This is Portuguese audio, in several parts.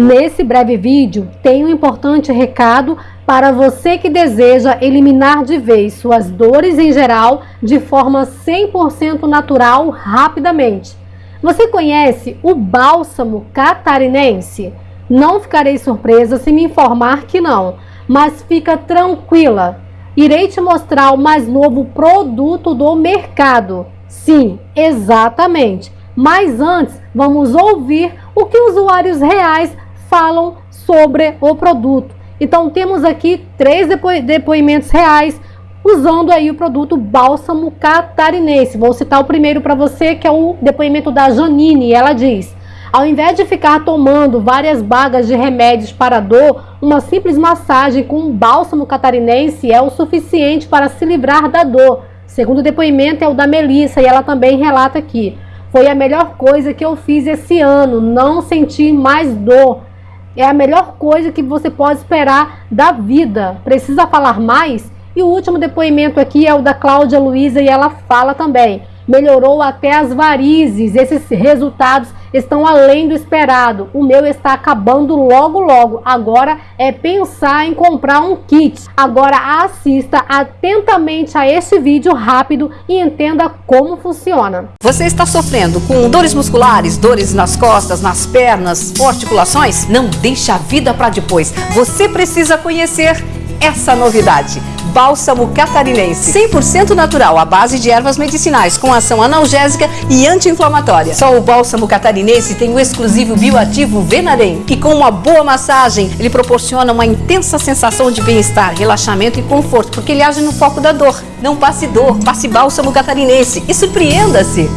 Nesse breve vídeo tem um importante recado para você que deseja eliminar de vez suas dores em geral de forma 100% natural rapidamente. Você conhece o bálsamo catarinense? Não ficarei surpresa se me informar que não, mas fica tranquila. Irei te mostrar o mais novo produto do mercado. Sim, exatamente. Mas antes, vamos ouvir o que usuários reais falam sobre o produto. Então temos aqui três depo depoimentos reais usando aí o produto bálsamo catarinense. Vou citar o primeiro para você, que é o depoimento da Janine. Ela diz: ao invés de ficar tomando várias bagas de remédios para dor, uma simples massagem com bálsamo catarinense é o suficiente para se livrar da dor. Segundo depoimento é o da Melissa e ela também relata aqui. Foi a melhor coisa que eu fiz esse ano, não senti mais dor é a melhor coisa que você pode esperar da vida. Precisa falar mais? E o último depoimento aqui é o da Cláudia Luiza e ela fala também. Melhorou até as varizes. Esses resultados estão além do esperado. O meu está acabando logo logo. Agora é pensar em comprar um kit. Agora assista atentamente a este vídeo rápido e entenda como funciona. Você está sofrendo com dores musculares, dores nas costas, nas pernas, articulações? Não deixe a vida para depois. Você precisa conhecer essa novidade. Bálsamo catarinense, 100% natural, à base de ervas medicinais, com ação analgésica e anti-inflamatória. Só o bálsamo catarinense tem o exclusivo bioativo Venarem, e com uma boa massagem, ele proporciona uma intensa sensação de bem-estar, relaxamento e conforto, porque ele age no foco da dor. Não passe dor, passe bálsamo catarinense e surpreenda-se!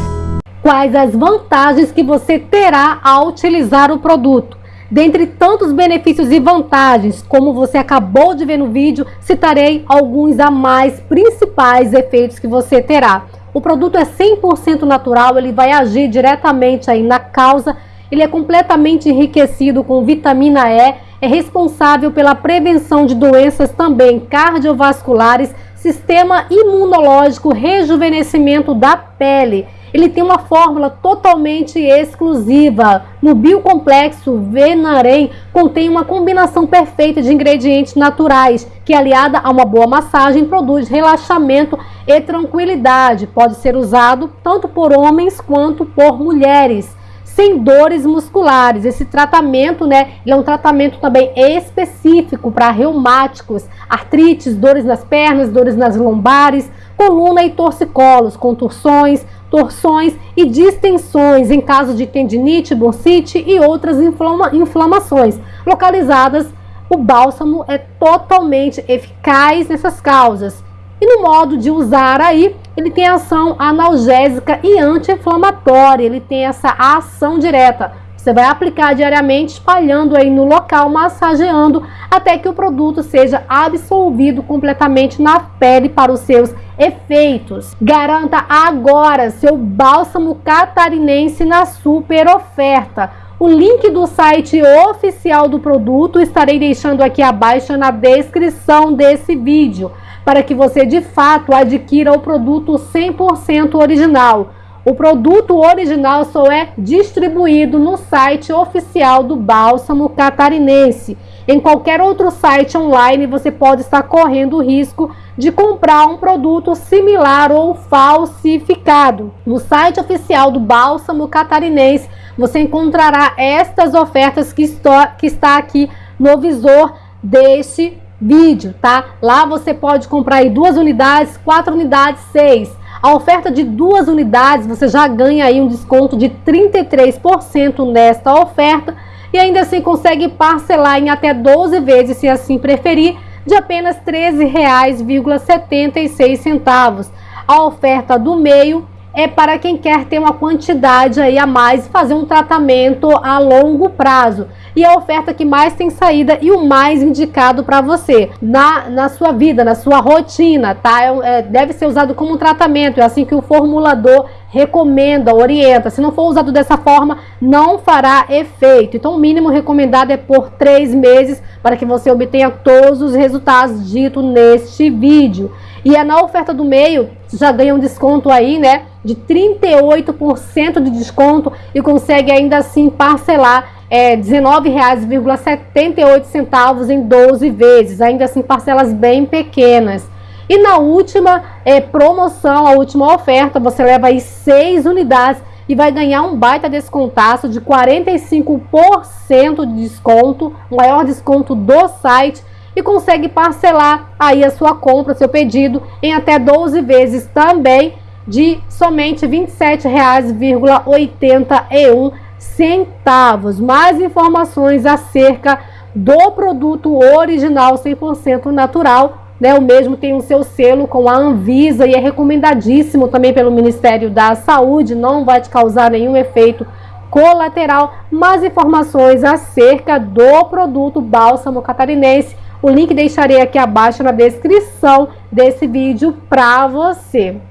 Quais as vantagens que você terá ao utilizar o produto? Dentre tantos benefícios e vantagens, como você acabou de ver no vídeo, citarei alguns a mais principais efeitos que você terá. O produto é 100% natural, ele vai agir diretamente aí na causa, ele é completamente enriquecido com vitamina E, é responsável pela prevenção de doenças também cardiovasculares, sistema imunológico, rejuvenescimento da pele ele tem uma fórmula totalmente exclusiva. No biocomplexo Venarem contém uma combinação perfeita de ingredientes naturais que, aliada a uma boa massagem, produz relaxamento e tranquilidade. Pode ser usado tanto por homens quanto por mulheres sem dores musculares. Esse tratamento, né, é um tratamento também específico para reumáticos, artrites, dores nas pernas, dores nas lombares, coluna e torcicolos, contursões, torções e distensões em caso de tendinite, bursite e outras inflama inflamações localizadas. O bálsamo é totalmente eficaz nessas causas. E no modo de usar aí, ele tem ação analgésica e anti-inflamatória, ele tem essa ação direta. Você vai aplicar diariamente, espalhando aí no local, massageando, até que o produto seja absorvido completamente na pele para os seus efeitos. Garanta agora seu bálsamo catarinense na super oferta. O link do site oficial do produto estarei deixando aqui abaixo na descrição desse vídeo, para que você de fato adquira o produto 100% original o produto original só é distribuído no site oficial do Bálsamo Catarinense. Em qualquer outro site online você pode estar correndo o risco de comprar um produto similar ou falsificado. No site oficial do Bálsamo Catarinense você encontrará estas ofertas que, que está aqui no visor deste vídeo, tá? Lá você pode comprar duas unidades, quatro unidades, seis. A oferta de duas unidades, você já ganha aí um desconto de 33% nesta oferta e ainda assim consegue parcelar em até 12 vezes, se assim preferir, de apenas R$ 13,76. A oferta do meio é para quem quer ter uma quantidade aí a mais e fazer um tratamento a longo prazo. E a oferta que mais tem saída e o mais indicado para você na, na sua vida, na sua rotina, tá? É, é, deve ser usado como um tratamento, é assim que o formulador recomenda, orienta. Se não for usado dessa forma, não fará efeito. Então, o mínimo recomendado é por três meses para que você obtenha todos os resultados ditos neste vídeo. E é na oferta do meio, já ganha um desconto aí, né? De 38% de desconto e consegue ainda assim parcelar é, R$19,78 em 12 vezes, ainda assim parcelas bem pequenas. E na última é, promoção, a última oferta, você leva aí 6 unidades e vai ganhar um baita descontaço de 45% de desconto, maior desconto do site e consegue parcelar aí a sua compra, seu pedido em até 12 vezes também de somente R$ 27,81 centavos. Mais informações acerca do produto original 100% natural, né? O mesmo tem o seu selo com a Anvisa e é recomendadíssimo também pelo Ministério da Saúde, não vai te causar nenhum efeito colateral. Mais informações acerca do produto bálsamo catarinense, o link deixarei aqui abaixo na descrição desse vídeo para você.